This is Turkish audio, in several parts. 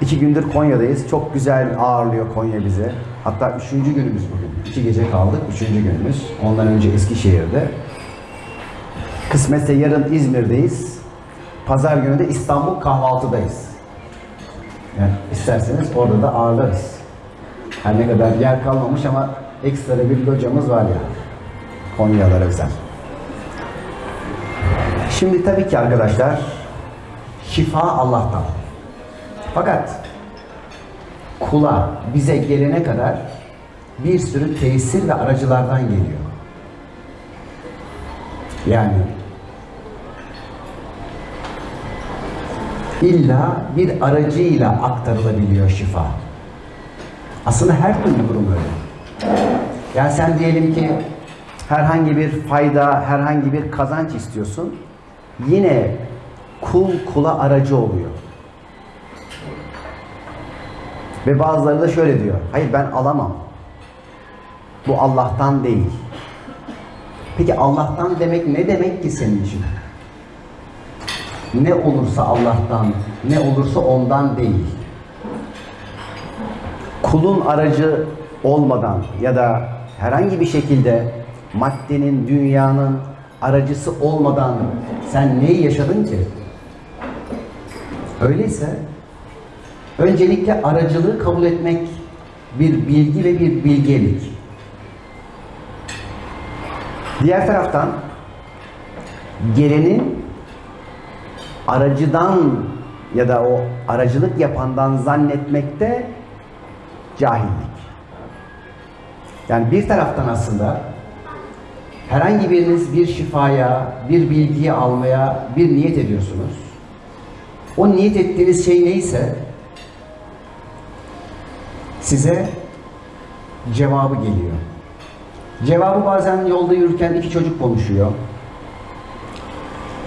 İki gündür Konya'dayız. Çok güzel ağırlıyor Konya bizi. Hatta üçüncü günümüz bugün. İki gece kaldık. Üçüncü günümüz. Ondan önce Eskişehir'de. Kısmetse yarın İzmir'deyiz. Pazar günü de İstanbul kahvaltıdayız. Yani isterseniz orada da ağırlarız. Her ne kadar yer kalmamış ama ekstra bir locamız var ya. Konyalara özel. Şimdi tabii ki arkadaşlar şifa Allah'tan. Fakat kula bize gelene kadar bir sürü tesir ve aracılardan geliyor. Yani illa bir aracıyla aktarılabiliyor şifa. Aslında her türlü durum öyle. Yani sen diyelim ki herhangi bir fayda, herhangi bir kazanç istiyorsun. Yine kul kula aracı oluyor. Ve bazıları da şöyle diyor. Hayır ben alamam. Bu Allah'tan değil. Peki Allah'tan demek ne demek ki senin için? Ne olursa Allah'tan, ne olursa ondan değil. Kulun aracı olmadan ya da herhangi bir şekilde maddenin, dünyanın aracısı olmadan sen neyi yaşadın ki? Öyleyse öncelikle aracılığı kabul etmek bir bilgi ve bir bilgelik. Diğer taraftan gelenin aracıdan ya da o aracılık yapandan zannetmekte cahillik. Yani bir taraftan aslında herhangi biriniz bir şifaya, bir bilgiyi almaya bir niyet ediyorsunuz. O niyet ettiğiniz şey neyse size cevabı geliyor. Cevabı bazen yolda yürürken iki çocuk konuşuyor.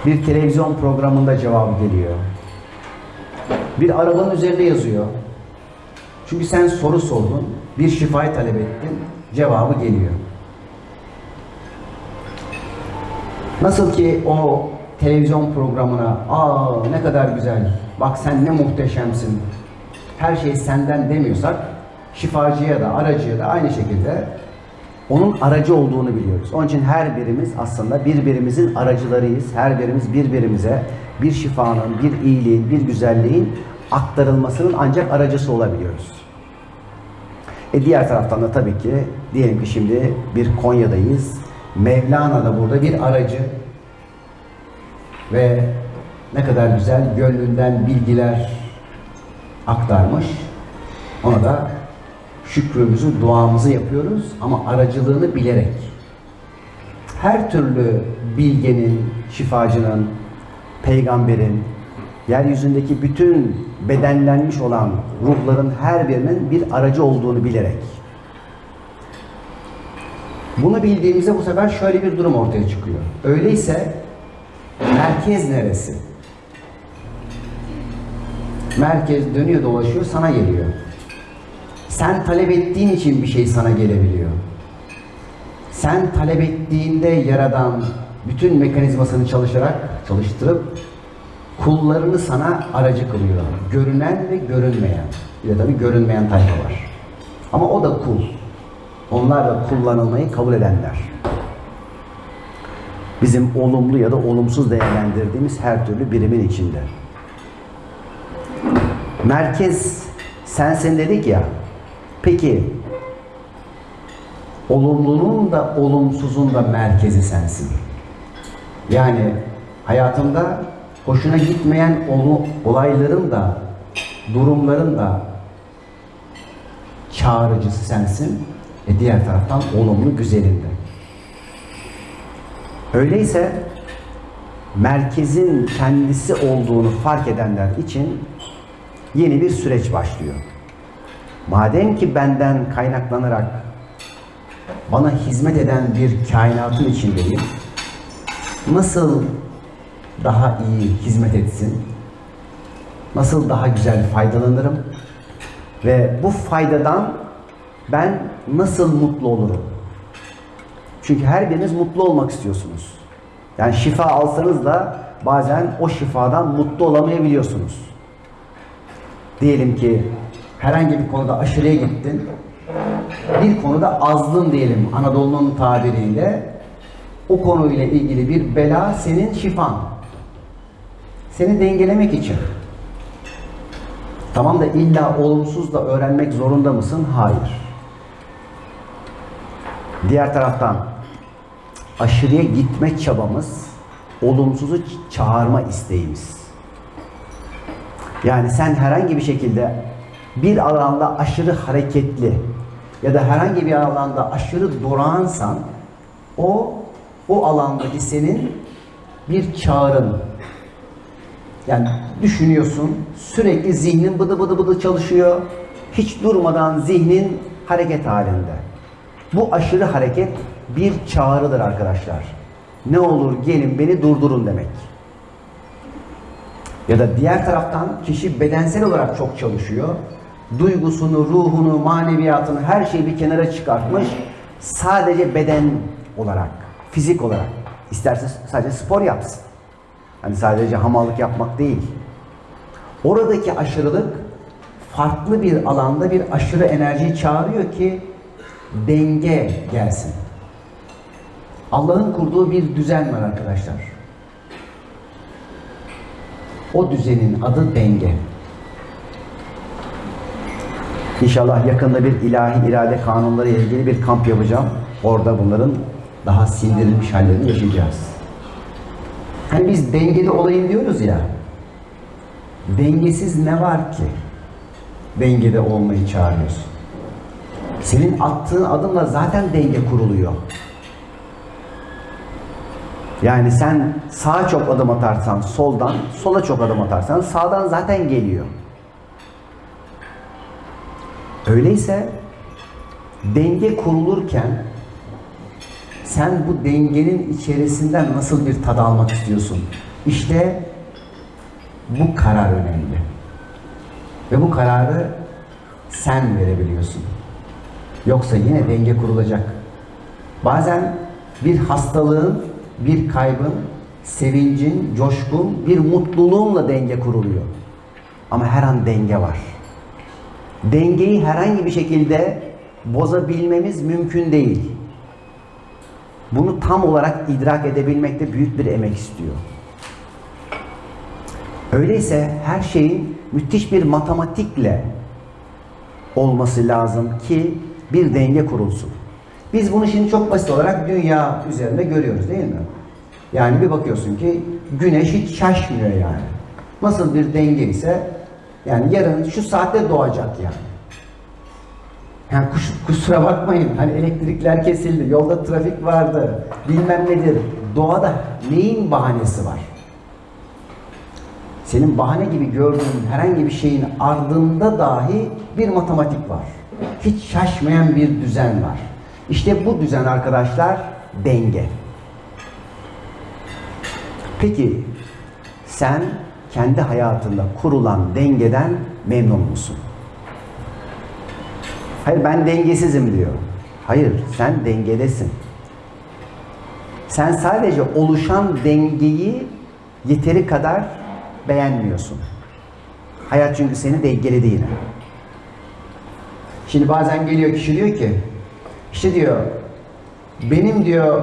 Bir televizyon programında cevabı geliyor. Bir arabanın üzerinde yazıyor. Çünkü sen soru sordun, bir şifayı talep ettin, cevabı geliyor. Nasıl ki o televizyon programına, aa ne kadar güzel, bak sen ne muhteşemsin, her şey senden demiyorsak, şifacıya da, aracıya da aynı şekilde onun aracı olduğunu biliyoruz. Onun için her birimiz aslında birbirimizin aracılarıyız. Her birimiz birbirimize bir şifanın, bir iyiliğin, bir güzelliğin aktarılmasının ancak aracısı olabiliyoruz. E diğer taraftan da tabii ki diyelim ki şimdi bir Konya'dayız. Mevlana da burada bir aracı ve ne kadar güzel gönlünden bilgiler aktarmış. Ona da şükrümüzü, duamızı yapıyoruz ama aracılığını bilerek. Her türlü bilgenin, şifacının, peygamberin, yeryüzündeki bütün bedenlenmiş olan ruhların her birinin bir aracı olduğunu bilerek. Bunu bildiğimizde bu sefer şöyle bir durum ortaya çıkıyor. Öyleyse merkez neresi? Merkez dönüyor dolaşıyor sana geliyor. Sen talep ettiğin için bir şey sana gelebiliyor. Sen talep ettiğinde yaradan bütün mekanizmasını çalışarak çalıştırıp kullarını sana aracı kılıyor. Görünen ve görünmeyen. Bir de tabii görünmeyen tayfa var. Ama o da kul. Onlar da kullanılmayı kabul edenler. Bizim olumlu ya da olumsuz değerlendirdiğimiz her türlü birimin içinde. Merkez sensin dedik ya. Peki olumlunun da olumsuzun da merkezi sensin. Yani hayatımda hoşuna gitmeyen olayların da durumların da çağrıcısı sensin. E diğer taraftan olumlu güzelinde. Öyleyse merkezin kendisi olduğunu fark edenler için yeni bir süreç başlıyor. Madem ki benden kaynaklanarak bana hizmet eden bir kainatın içindeyim, nasıl daha iyi hizmet etsin, nasıl daha güzel faydalanırım ve bu faydadan ben nasıl mutlu olurum? Çünkü her biriniz mutlu olmak istiyorsunuz. Yani şifa alsanız da bazen o şifadan mutlu olamayabiliyorsunuz. Diyelim ki herhangi bir konuda aşırıya gittin. Bir konuda azdın diyelim Anadolu'nun tabiriyle. O konuyla ilgili bir bela senin şifan. Seni dengelemek için. Tamam da illa olumsuz da öğrenmek zorunda mısın? Hayır. Diğer taraftan aşırıya gitme çabamız, olumsuzu çağırma isteğimiz. Yani sen herhangi bir şekilde bir alanda aşırı hareketli ya da herhangi bir alanda aşırı durağansan o o alandaki senin bir çağrın. Yani düşünüyorsun, sürekli zihnin bıdı bıdı bıdı çalışıyor. Hiç durmadan zihnin hareket halinde. Bu aşırı hareket bir çağrıdır arkadaşlar. Ne olur gelin beni durdurun demek. Ya da diğer taraftan kişi bedensel olarak çok çalışıyor. Duygusunu, ruhunu, maneviyatını her şeyi bir kenara çıkartmış. Sadece beden olarak, fizik olarak. İsterse sadece spor yapsın. Hani sadece hamallık yapmak değil. Oradaki aşırılık farklı bir alanda bir aşırı enerjiyi çağırıyor ki denge gelsin. Allah'ın kurduğu bir düzen var arkadaşlar. O düzenin adı denge. İnşallah yakında bir ilahi irade kanunları ile ilgili bir kamp yapacağım. Orada bunların daha sindirilmiş hallerini yaşayacağız. Hani biz dengede olayım diyoruz ya. Dengesiz ne var ki? Dengede olmayı çağırıyorsun. Senin attığın adımla zaten denge kuruluyor. Yani sen sağa çok adım atarsan soldan, sola çok adım atarsan sağdan zaten geliyor. Öyleyse denge kurulurken sen bu dengenin içerisinden nasıl bir tad almak istiyorsun? İşte bu karar önemli. Ve bu kararı sen verebiliyorsun. Yoksa yine denge kurulacak. Bazen bir hastalığın, bir kaybın, sevincin, coşkun, bir mutluluğunla denge kuruluyor. Ama her an denge var. Dengeyi herhangi bir şekilde bozabilmemiz mümkün değil. Bunu tam olarak idrak edebilmekte büyük bir emek istiyor. Öyleyse her şeyin müthiş bir matematikle olması lazım ki bir denge kurulsun. Biz bunu şimdi çok basit olarak dünya üzerinde görüyoruz değil mi? Yani bir bakıyorsun ki güneş hiç şaşmıyor yani. Nasıl bir denge ise yani yarın şu saatte doğacak yani. Yani kuş, kusura bakmayın hani elektrikler kesildi, yolda trafik vardı, bilmem nedir. Doğada neyin bahanesi var? Senin bahane gibi gördüğün herhangi bir şeyin ardında dahi bir matematik var. Hiç şaşmayan bir düzen var. İşte bu düzen arkadaşlar denge. Peki sen kendi hayatında kurulan dengeden memnun musun? Hayır ben dengesizim diyor. Hayır sen dengedesin. Sen sadece oluşan dengeyi yeteri kadar beğenmiyorsun. Hayat çünkü seni dengeledi yine. Şimdi bazen geliyor kişi diyor ki işte diyor benim diyor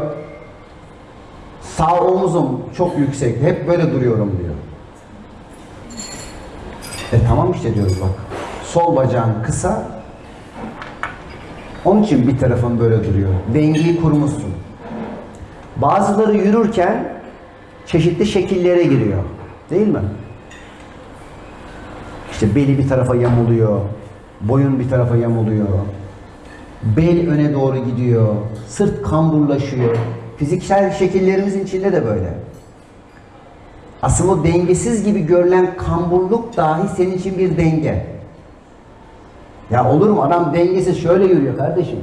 sağ omuzum çok yüksek hep böyle duruyorum diyor. E tamam işte diyoruz bak. Sol bacağın kısa onun için bir tarafın böyle duruyor. Dengeyi kurmuşsun. Bazıları yürürken çeşitli şekillere giriyor. Değil mi? İşte beli bir tarafa yamuluyor. Boyun bir tarafa yamuluyor. Bel öne doğru gidiyor. Sırt kamburlaşıyor. Fiziksel şekillerimizin içinde de böyle. Aslında o dengesiz gibi görülen kamburluk dahi senin için bir denge. Ya olur mu adam dengesiz şöyle yürüyor kardeşim.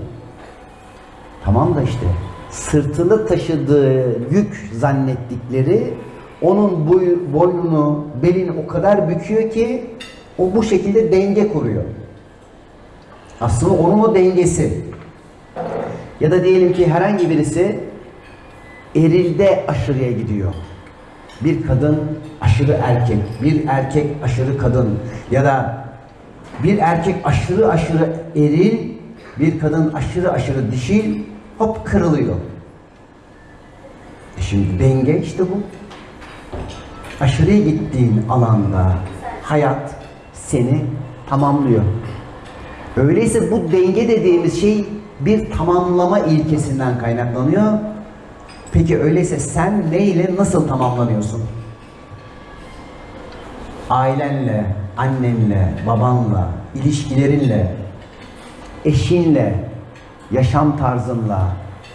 Tamam da işte sırtında taşıdığı yük zannettikleri onun boy, boynunu, belini o kadar büküyor ki o bu şekilde denge kuruyor. Aslında onun o dengesi. Ya da diyelim ki herhangi birisi erilde aşırıya gidiyor. Bir kadın aşırı erkek, bir erkek aşırı kadın ya da Bir erkek aşırı aşırı eril, bir kadın aşırı aşırı dişil, hop kırılıyor. E şimdi denge işte bu. Aşırıya gittiğin alanda hayat seni tamamlıyor. Öyleyse bu denge dediğimiz şey bir tamamlama ilkesinden kaynaklanıyor. Peki öyleyse sen neyle nasıl tamamlanıyorsun? Ailenle, annenle, babanla, ilişkilerinle, eşinle, yaşam tarzınla,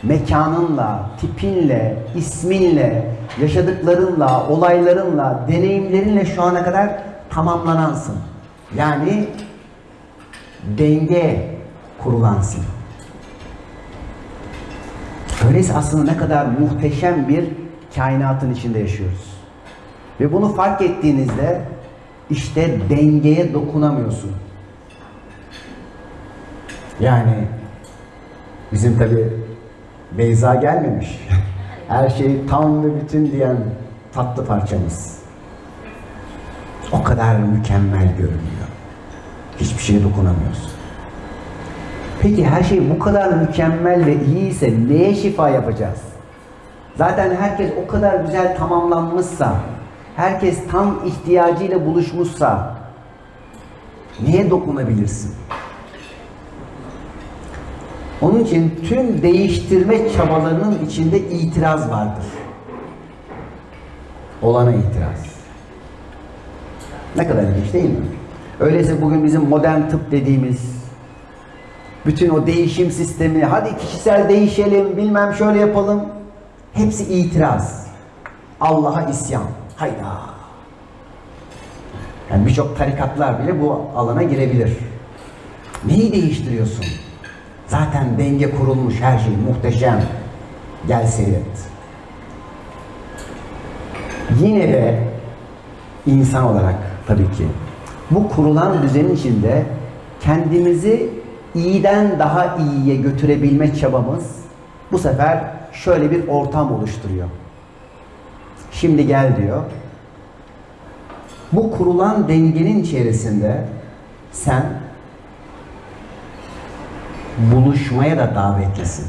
mekanınla, tipinle, isminle, yaşadıklarınla, olaylarınla, deneyimlerinle şu ana kadar tamamlanansın. Yani denge kurulansın. Öyleyse aslında ne kadar muhteşem bir kainatın içinde yaşıyoruz. Ve bunu fark ettiğinizde işte dengeye dokunamıyorsun. Yani bizim tabi Beyza gelmemiş. Her şey tam ve bütün diyen tatlı parçamız. O kadar mükemmel görünüyor. Hiçbir şeye dokunamıyorsun. Peki her şey bu kadar mükemmel ve iyiyse neye şifa yapacağız? Zaten herkes o kadar güzel tamamlanmışsa, herkes tam ihtiyacıyla buluşmuşsa neye dokunabilirsin? Onun için tüm değiştirme çabalarının içinde itiraz vardır. Olana itiraz. Ne kadar ilginç değil mi? Öyleyse bugün bizim modern tıp dediğimiz bütün o değişim sistemi, hadi kişisel değişelim, bilmem şöyle yapalım. Hepsi itiraz. Allah'a isyan. Hayda. Yani birçok tarikatlar bile bu alana girebilir. Neyi değiştiriyorsun? Zaten denge kurulmuş her şey muhteşem. Gel seyret. Yine de insan olarak tabii ki bu kurulan düzenin içinde kendimizi iyiden daha iyiye götürebilme çabamız bu sefer şöyle bir ortam oluşturuyor. Şimdi gel diyor. Bu kurulan dengenin içerisinde sen buluşmaya da davetlisin.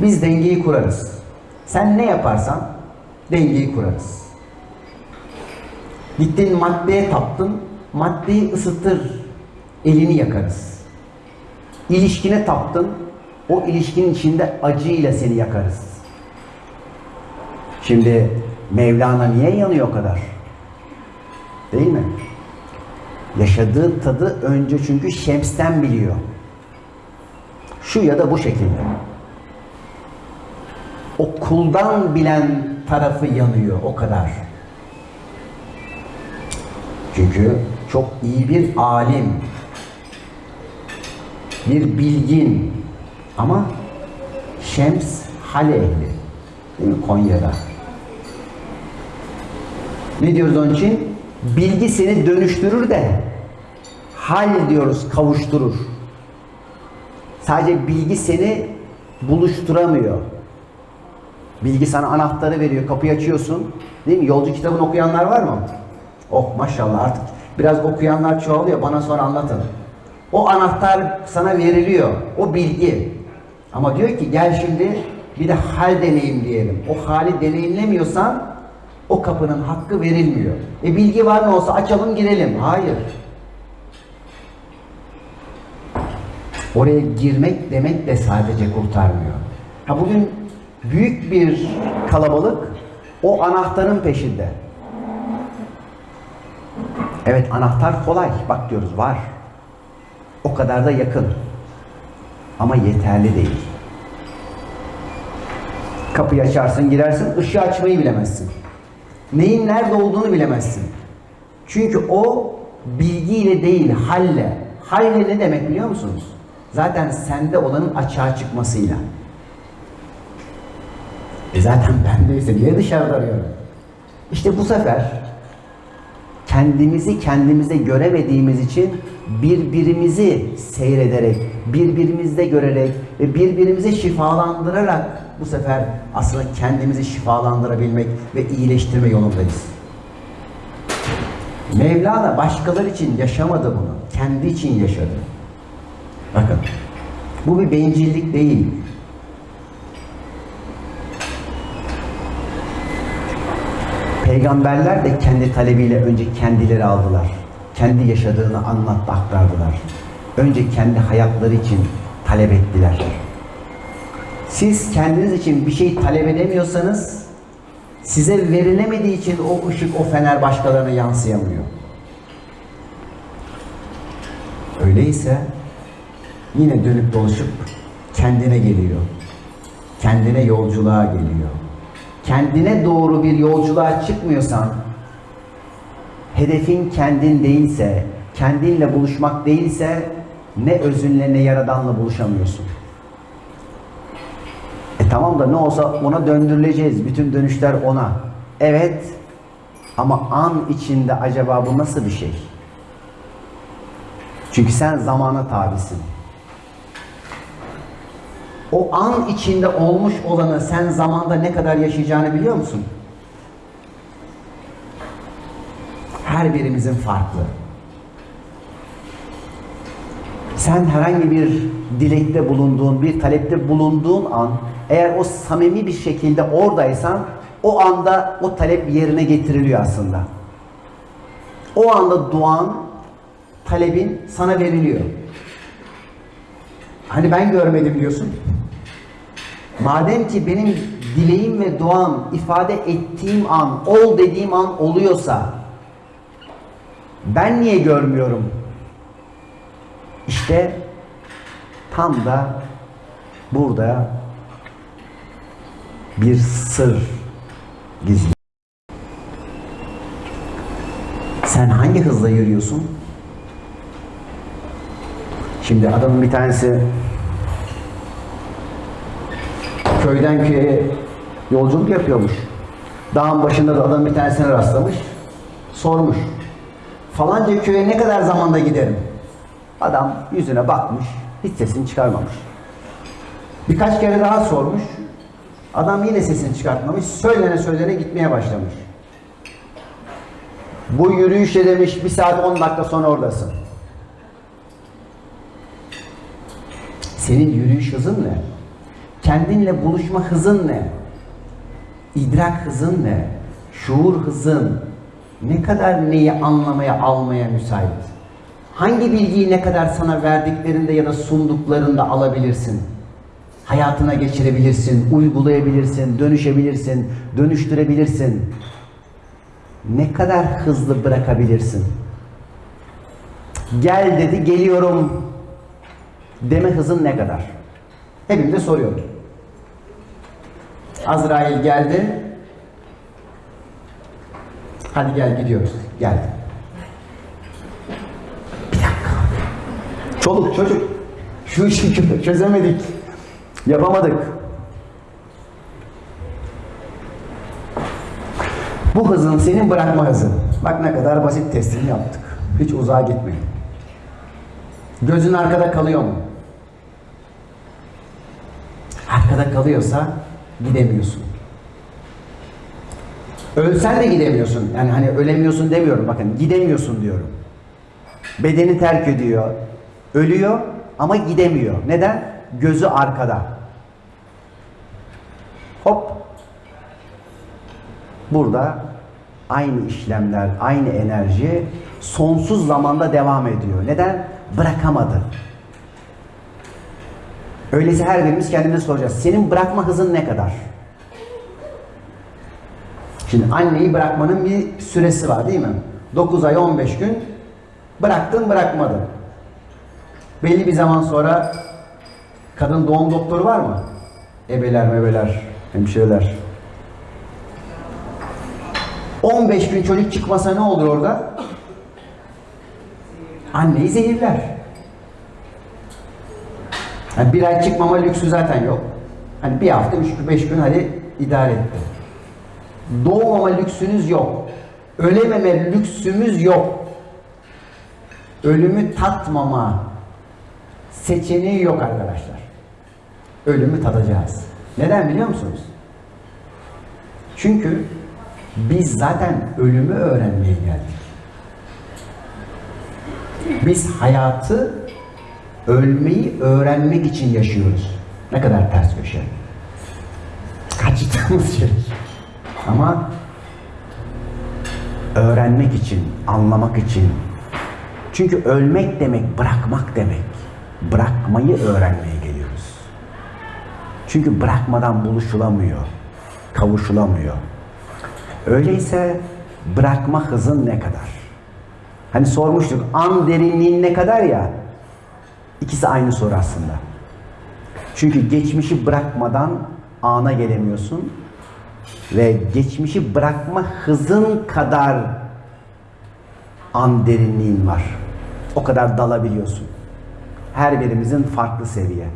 Biz dengeyi kurarız. Sen ne yaparsan dengeyi kurarız. Gittin maddeye taptın, maddeyi ısıtır, elini yakarız. İlişkine taptın, o ilişkinin içinde acıyla seni yakarız. Şimdi Mevlana niye yanıyor o kadar? Değil mi? Yaşadığı tadı önce çünkü Şems'ten biliyor. Şu ya da bu şekilde. O kuldan bilen tarafı yanıyor o kadar. Çünkü çok iyi bir alim, bir bilgin ama Şems Hale ehli. Değil mi? Konya'da. Ne diyoruz onun için? Bilgi seni dönüştürür de hal diyoruz kavuşturur. Sadece bilgi seni buluşturamıyor. Bilgi sana anahtarı veriyor, kapıyı açıyorsun. Değil mi? Yolcu kitabını okuyanlar var mı? Oh maşallah artık biraz okuyanlar çoğalıyor. Bana sonra anlatın. O anahtar sana veriliyor. O bilgi. Ama diyor ki gel şimdi bir de hal deneyimleyelim. O hali deneyimlemiyorsan o kapının hakkı verilmiyor. E bilgi var mı olsa açalım girelim. Hayır. Oraya girmek demek de sadece kurtarmıyor. Ha bugün büyük bir kalabalık o anahtarın peşinde. Evet anahtar kolay. Bak diyoruz var. O kadar da yakın. Ama yeterli değil. Kapıyı açarsın, girersin, ışığı açmayı bilemezsin. Neyin nerede olduğunu bilemezsin. Çünkü o bilgiyle değil, halle. Halle ne demek biliyor musunuz? Zaten sende olanın açığa çıkmasıyla. E zaten bendeyse niye dışarıda arıyorum? İşte bu sefer kendimizi kendimize göremediğimiz için birbirimizi seyrederek, birbirimizde görerek ve birbirimizi şifalandırarak bu sefer aslında kendimizi şifalandırabilmek ve iyileştirme yolundayız. Mevlana başkaları için yaşamadı bunu. Kendi için yaşadı. Bakın. Bu bir bencillik değil. Peygamberler de kendi talebiyle önce kendileri aldılar. Kendi yaşadığını anlattı, aktardılar. Önce kendi hayatları için talep ettiler. Siz kendiniz için bir şey talep edemiyorsanız size verilemediği için o ışık, o fener başkalarına yansıyamıyor. Öyleyse yine dönüp dolaşıp kendine geliyor. Kendine yolculuğa geliyor. Kendine doğru bir yolculuğa çıkmıyorsan, hedefin kendin değilse, kendinle buluşmak değilse ne özünle ne yaradanla buluşamıyorsun. E tamam da ne olsa ona döndürüleceğiz. Bütün dönüşler ona. Evet ama an içinde acaba bu nasıl bir şey? Çünkü sen zamana tabisin. O an içinde olmuş olanı sen zamanda ne kadar yaşayacağını biliyor musun? Her birimizin farklı. Sen herhangi bir dilekte bulunduğun, bir talepte bulunduğun an eğer o samimi bir şekilde oradaysan o anda o talep yerine getiriliyor aslında. O anda duan, talebin sana veriliyor. Hani ben görmedim diyorsun. Madem ki benim dileğim ve duam ifade ettiğim an, ol dediğim an oluyorsa ben niye görmüyorum? İşte tam da burada bir sır gizli. Sen hangi hızla yürüyorsun? Şimdi adamın bir tanesi köyden köye yolculuk yapıyormuş. Dağın başında da adam bir tanesine rastlamış. Sormuş. Falanca köye ne kadar zamanda giderim? Adam yüzüne bakmış. Hiç sesini çıkarmamış. Birkaç kere daha sormuş. Adam yine sesini çıkartmamış. Söylene söylene gitmeye başlamış. Bu yürüyüşe demiş bir saat 10 dakika sonra oradasın. Senin yürüyüş hızın ne? Kendinle buluşma hızın ne? İdrak hızın ne? Şuur hızın ne kadar neyi anlamaya, almaya müsait? Hangi bilgiyi ne kadar sana verdiklerinde ya da sunduklarında alabilirsin? Hayatına geçirebilirsin, uygulayabilirsin, dönüşebilirsin, dönüştürebilirsin. Ne kadar hızlı bırakabilirsin? Gel dedi, geliyorum deme hızın ne kadar? Hepimize soruyorum. Azrail geldi. Hadi gel gidiyoruz. Geldi. Bir dakika. Çoluk çocuk. Şu işi çözemedik. Yapamadık. Bu hızın senin bırakma hızın. Bak ne kadar basit testini yaptık. Hiç uzağa gitmeyin. Gözün arkada kalıyor mu? Arkada kalıyorsa gidemiyorsun. Ölsen de gidemiyorsun. Yani hani ölemiyorsun demiyorum bakın gidemiyorsun diyorum. Bedeni terk ediyor. Ölüyor ama gidemiyor. Neden? Gözü arkada. Hop. Burada aynı işlemler, aynı enerji sonsuz zamanda devam ediyor. Neden? Bırakamadı. Öyleyse her birimiz kendimize soracağız. Senin bırakma hızın ne kadar? Şimdi anneyi bırakmanın bir süresi var değil mi? 9 ay 15 gün bıraktın bırakmadın. Belli bir zaman sonra kadın doğum doktoru var mı? Ebeler mebeler, hemşireler. 15 gün çocuk çıkmasa ne olur orada? Anneyi zehirler. Yani bir ay çıkmama lüksü zaten yok. Hani bir hafta, üç gün, beş gün hadi idare etti. Doğmama lüksünüz yok. Ölememe lüksümüz yok. Ölümü tatmama seçeneği yok arkadaşlar. Ölümü tadacağız. Neden biliyor musunuz? Çünkü biz zaten ölümü öğrenmeye geldik. Biz hayatı ölmeyi öğrenmek için yaşıyoruz. Ne kadar ters köşe. Kaçtığımız şey. Ama öğrenmek için, anlamak için. Çünkü ölmek demek bırakmak demek. Bırakmayı öğrenmeye geliyoruz. Çünkü bırakmadan buluşulamıyor, kavuşulamıyor. Öyleyse bırakma hızın ne kadar? Hani sormuştuk an derinliğin ne kadar ya? İkisi aynı soru aslında. Çünkü geçmişi bırakmadan ana gelemiyorsun ve geçmişi bırakma hızın kadar an derinliğin var. O kadar dalabiliyorsun. Her birimizin farklı seviye.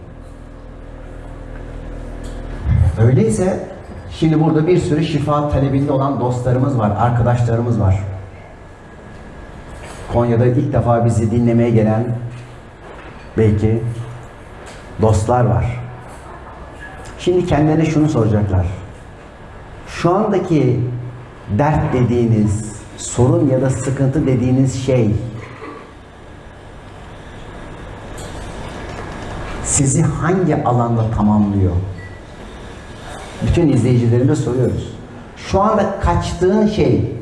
Öyleyse şimdi burada bir sürü şifa talebinde olan dostlarımız var, arkadaşlarımız var. Konya'da ilk defa bizi dinlemeye gelen belki dostlar var. Şimdi kendilerine şunu soracaklar. Şu andaki dert dediğiniz, sorun ya da sıkıntı dediğiniz şey sizi hangi alanda tamamlıyor? Bütün izleyicilerime soruyoruz. Şu anda kaçtığın şey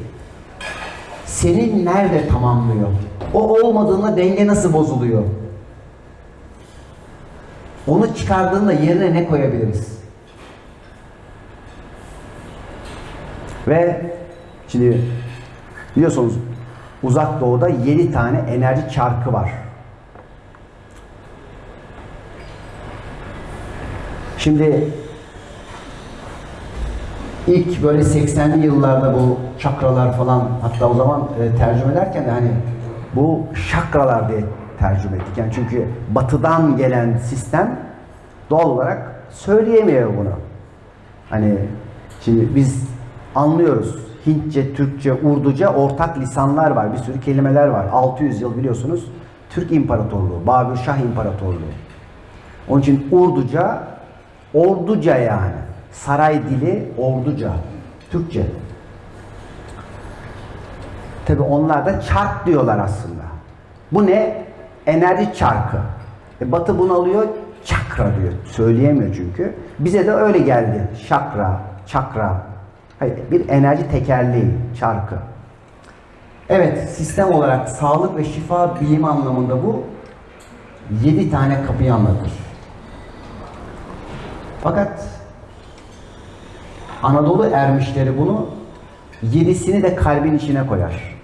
seni nerede tamamlıyor? O olmadığında denge nasıl bozuluyor? Onu çıkardığında yerine ne koyabiliriz? Ve şimdi biliyorsunuz uzak doğuda 7 tane enerji çarkı var. Şimdi ilk böyle 80'li yıllarda bu çakralar falan hatta o zaman e, tercüme ederken de hani bu şakralar diye tercüme ettik. Yani çünkü batıdan gelen sistem doğal olarak söyleyemiyor bunu. Hani şimdi biz anlıyoruz. Hintçe, Türkçe, Urduca ortak lisanlar var. Bir sürü kelimeler var. 600 yıl biliyorsunuz. Türk İmparatorluğu, Babür Şah İmparatorluğu. Onun için Urduca, Orduca yani. Saray dili Orduca. Türkçe. Tabi onlar da çark diyorlar aslında. Bu ne? Enerji çarkı. E batı bunu alıyor, çakra diyor. Söyleyemiyor çünkü. Bize de öyle geldi. Şakra, çakra. Hayır, bir enerji tekerleği, çarkı. Evet, sistem olarak sağlık ve şifa bilimi anlamında bu 7 tane kapıyı anlatır. Fakat Anadolu ermişleri bunu yedisini de kalbin içine koyar.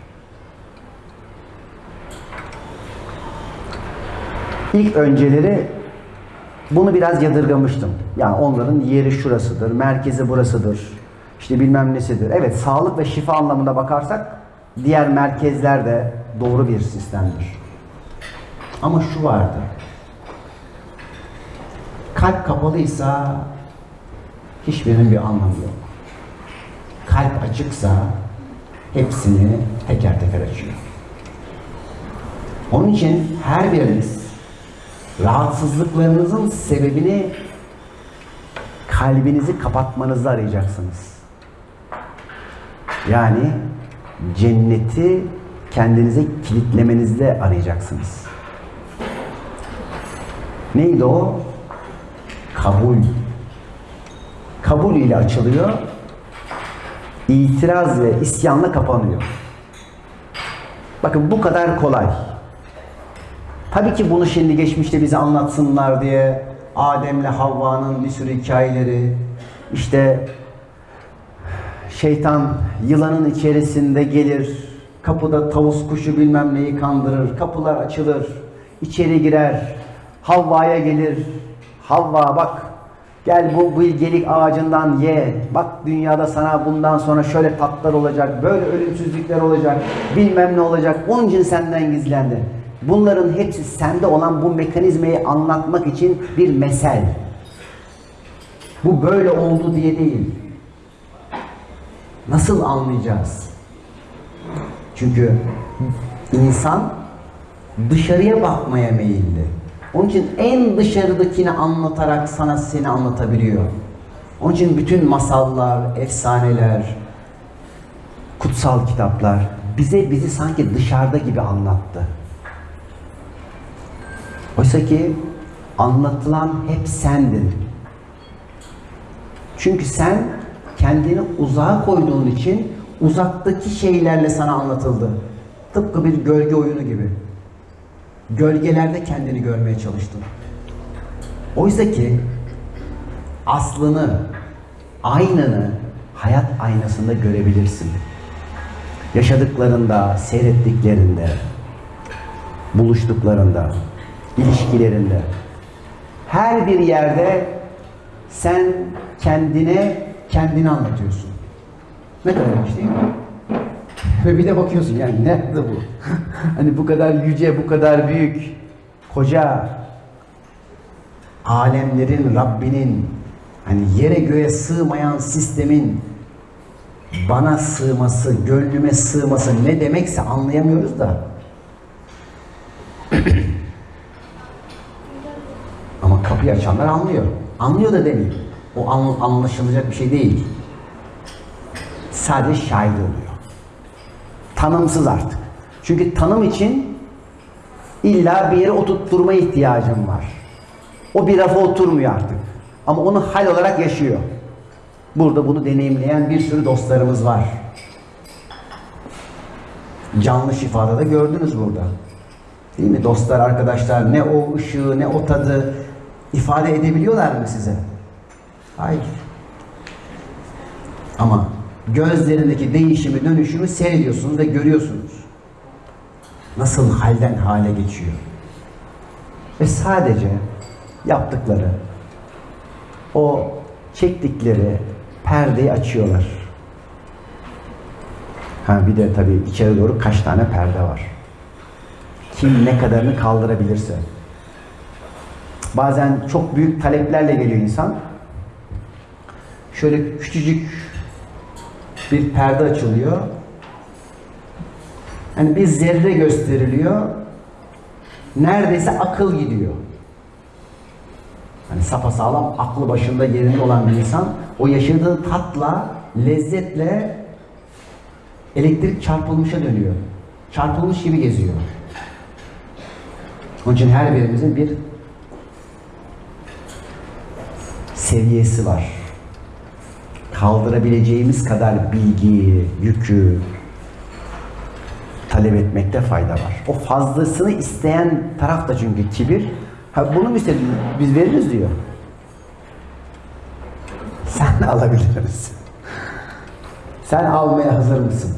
İlk önceleri bunu biraz yadırgamıştım. Yani onların yeri şurasıdır, merkezi burasıdır, işte bilmem nesidir. Evet, sağlık ve şifa anlamında bakarsak diğer merkezler de doğru bir sistemdir. Ama şu vardı. Kalp kapalıysa hiçbirinin bir anlamı yok. Kalp açıksa hepsini teker teker açıyor. Onun için her biriniz rahatsızlıklarınızın sebebini kalbinizi kapatmanızda arayacaksınız. Yani cenneti kendinize kilitlemenizde arayacaksınız. Neydi o? Kabul. Kabul ile açılıyor. İtiraz ve isyanla kapanıyor. Bakın bu kadar kolay. Tabii ki bunu şimdi geçmişte bize anlatsınlar diye Adem'le Havva'nın bir sürü hikayeleri, işte şeytan yılanın içerisinde gelir, kapıda tavus kuşu bilmem neyi kandırır, kapılar açılır, içeri girer, Havva'ya gelir, Havva bak gel bu bilgelik ağacından ye, bak dünyada sana bundan sonra şöyle tatlar olacak, böyle ölümsüzlükler olacak, bilmem ne olacak, onun için senden gizlendi. Bunların hepsi sende olan bu mekanizmayı anlatmak için bir mesel. Bu böyle oldu diye değil. Nasıl anlayacağız? Çünkü insan dışarıya bakmaya meyilli. Onun için en dışarıdakini anlatarak sana seni anlatabiliyor. Onun için bütün masallar, efsaneler, kutsal kitaplar bize bizi sanki dışarıda gibi anlattı. Oysa ki anlatılan hep sendin. Çünkü sen kendini uzağa koyduğun için uzaktaki şeylerle sana anlatıldı. Tıpkı bir gölge oyunu gibi. Gölgelerde kendini görmeye çalıştın. Oysa ki aslını, aynını hayat aynasında görebilirsin. Yaşadıklarında, seyrettiklerinde, buluştuklarında, ilişkilerinde. Her bir yerde sen kendine kendini anlatıyorsun. Ne kadar ilginç değil mi? Ve bir de bakıyorsun yani nerede bu? hani bu kadar yüce, bu kadar büyük, koca, alemlerin Rabbinin, hani yere göğe sığmayan sistemin bana sığması, gönlüme sığması ne demekse anlayamıyoruz da. Ama kapıyı açanlar anlıyor. Anlıyor da demeyeyim. O an- anlaşılacak bir şey değil. Sadece şahit oluyor. Tanımsız artık. Çünkü tanım için illa bir yere oturtturma ihtiyacım var. O bir rafa oturmuyor artık. Ama onu hal olarak yaşıyor. Burada bunu deneyimleyen bir sürü dostlarımız var. Canlı şifada da gördünüz burada. Değil mi? Dostlar, arkadaşlar ne o ışığı ne o tadı ifade edebiliyorlar mı size? Hayır. Ama gözlerindeki değişimi, dönüşümü seyrediyorsunuz ve görüyorsunuz. Nasıl halden hale geçiyor. Ve sadece yaptıkları o çektikleri perdeyi açıyorlar. Ha bir de tabii içeri doğru kaç tane perde var. Kim ne kadarını kaldırabilirse. Bazen çok büyük taleplerle geliyor insan. Şöyle küçücük bir perde açılıyor. Hani bir zerre gösteriliyor. Neredeyse akıl gidiyor. Hani sapasağlam aklı başında yerinde olan bir insan o yaşadığı tatla, lezzetle elektrik çarpılmışa dönüyor. Çarpılmış gibi geziyor. Onun için her birimizin bir seviyesi var. Kaldırabileceğimiz kadar bilgiyi, yükü talep etmekte fayda var. O fazlasını isteyen taraf da çünkü kibir. Ha bunu mu istedin? Biz veririz diyor. Sen alabilir misin? Sen almaya hazır mısın?